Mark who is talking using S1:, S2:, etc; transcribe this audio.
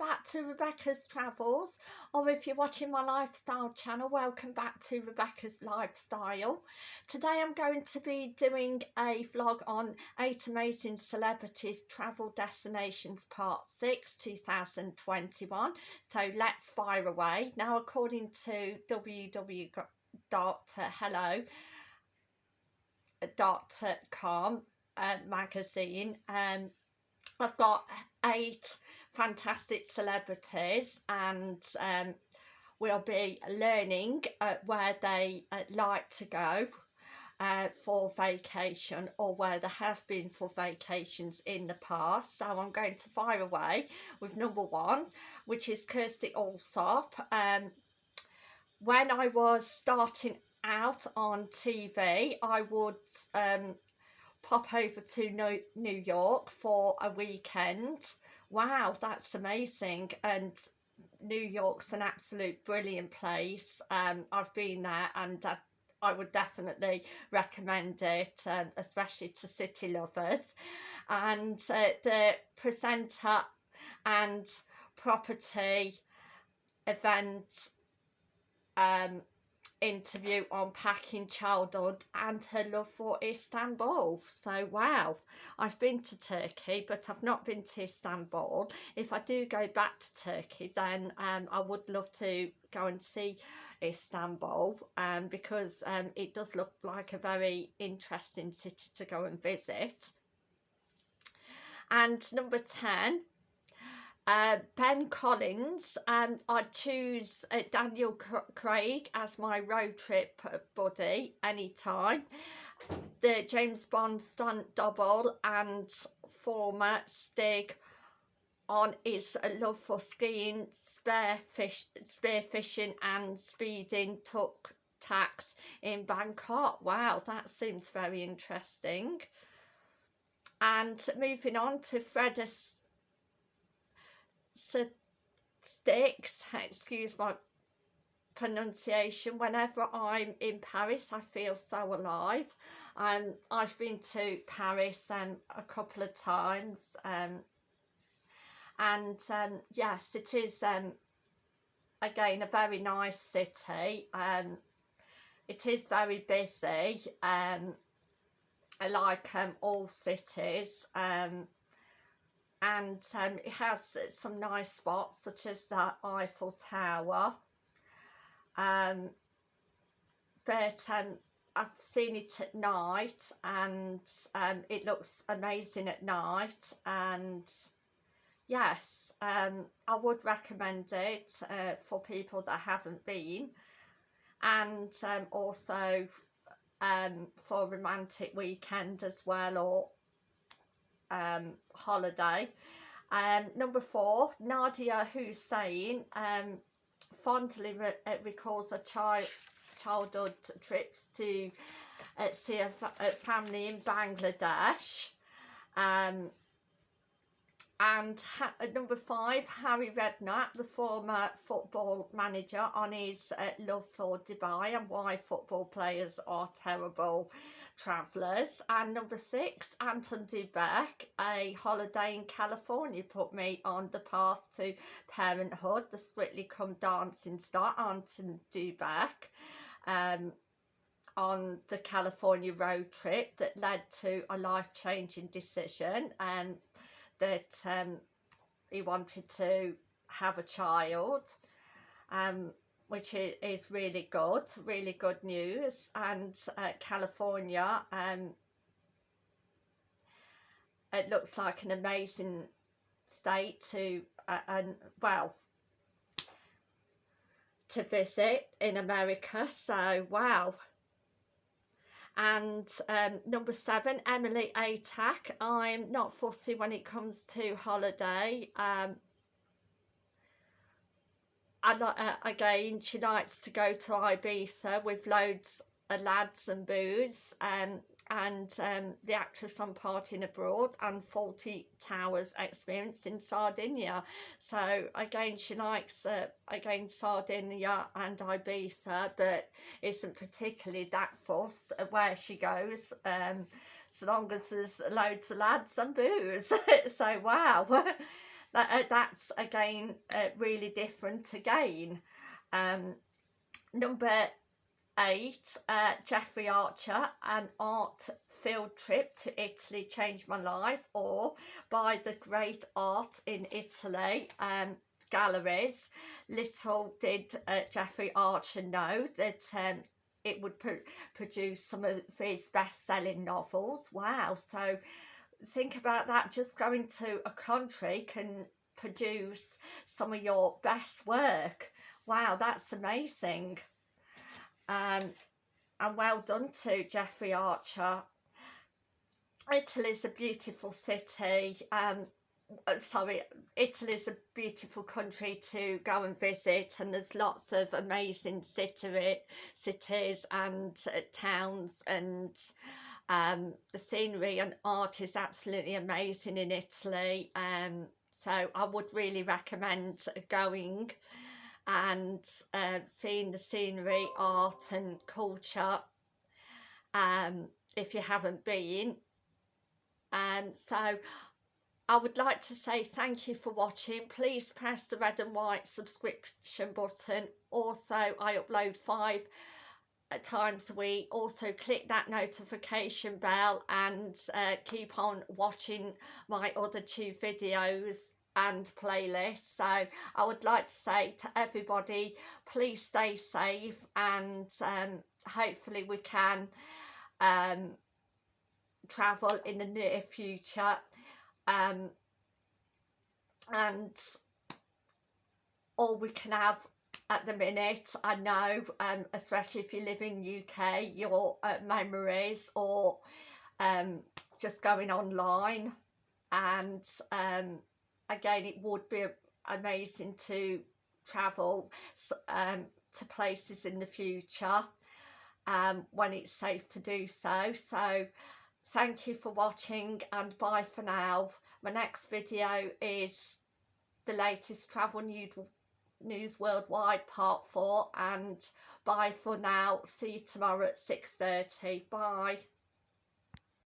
S1: back to Rebecca's Travels or if you're watching my lifestyle channel welcome back to Rebecca's Lifestyle. Today I'm going to be doing a vlog on 8 Amazing Celebrities Travel Destinations Part 6 2021 so let's fire away. Now according to www.hello.com uh, magazine um, I've got eight fantastic celebrities and um, we'll be learning uh, where they uh, like to go uh, for vacation or where they have been for vacations in the past. So I'm going to fire away with number one, which is Kirsty Allsopp. Um, when I was starting out on TV, I would um, pop over to New York for a weekend. Wow, that's amazing. And New York's an absolute brilliant place. Um, I've been there and I, I would definitely recommend it, um, especially to city lovers. And uh, the presenter and property event um, interview on packing childhood and her love for Istanbul. So wow, I've been to Turkey but I've not been to Istanbul. If I do go back to Turkey then um, I would love to go and see Istanbul um, because um, it does look like a very interesting city to go and visit. And number 10 uh, Ben Collins, and I choose uh, Daniel Craig as my road trip buddy anytime. The James Bond stunt double and former Stig on his love for skiing, spear fish, spearfishing and speeding took tax in Bangkok. Wow, that seems very interesting. And moving on to Fred sticks, excuse my pronunciation, whenever I'm in Paris I feel so alive. Um, I've been to Paris um, a couple of times um, and um, yes it is um, again a very nice city. Um, it is very busy um, like um, all cities um, and um, it has some nice spots such as the Eiffel Tower. Um, but um, I've seen it at night and um, it looks amazing at night and yes um, I would recommend it uh, for people that haven't been. And um, also um, for romantic weekend as well or um, holiday. Um, number four, Nadiya Hussain um, fondly re uh, recalls her child childhood trips to uh, see a, a, family in Bangladesh. Um, and number five, Harry Redknapp, the former football manager, on his uh, love for Dubai and why football players are terrible travellers and number six Anton Du Beke a holiday in California put me on the path to parenthood the Strictly Come Dancing star Anton Du Beke um, on the California road trip that led to a life-changing decision and that um, he wanted to have a child. Um, which is really good, really good news. And uh, California, um, it looks like an amazing state to, uh, and well, to visit in America. So, wow. And um, number seven, Emily Atack. I'm not fussy when it comes to holiday. Um, and uh, again she likes to go to Ibiza with loads of lads and booze um, and um, the actress on Partying Abroad and Fawlty Towers experience in Sardinia. So again, she likes, uh, again, Sardinia and Ibiza, but isn't particularly that fussed where she goes, um, so long as there's loads of lads and booze. so wow. that, uh, that's again uh, really different again um, number eight uh, Jeffrey Archer an art field trip to Italy changed my life or by the great art in Italy and um, galleries. Little did uh, Jeffrey Archer know that um, it would pr produce some of his best-selling novels. Wow so think about that just going to a country can produce some of your best work. Wow that's amazing. Um, and well done to Jeffrey Archer. Italy's a beautiful city um, uh, sorry Italy's a beautiful country to go and visit and there's lots of amazing city, cities and uh, towns and um, the scenery and art is absolutely amazing in Italy um, so I would really recommend going and uh, seeing the scenery, art and culture um, if you haven't been. Um, so I would like to say thank you for watching. Please press the red and white subscription button. Also, I upload five uh, times week. Also, click that notification bell and uh, keep on watching my other two videos and playlists. So I would like to say to everybody, please stay safe and um, hopefully we can um, travel in the near future um, and or we can have at the minute I know um, especially if you live in UK your uh, memories or um, just going online and um, again it would be amazing to travel um, to places in the future um, when it's safe to do so. So thank you for watching and bye for now. My next video is the latest travel news worldwide part 4 and bye for now. See you tomorrow at 6.30 bye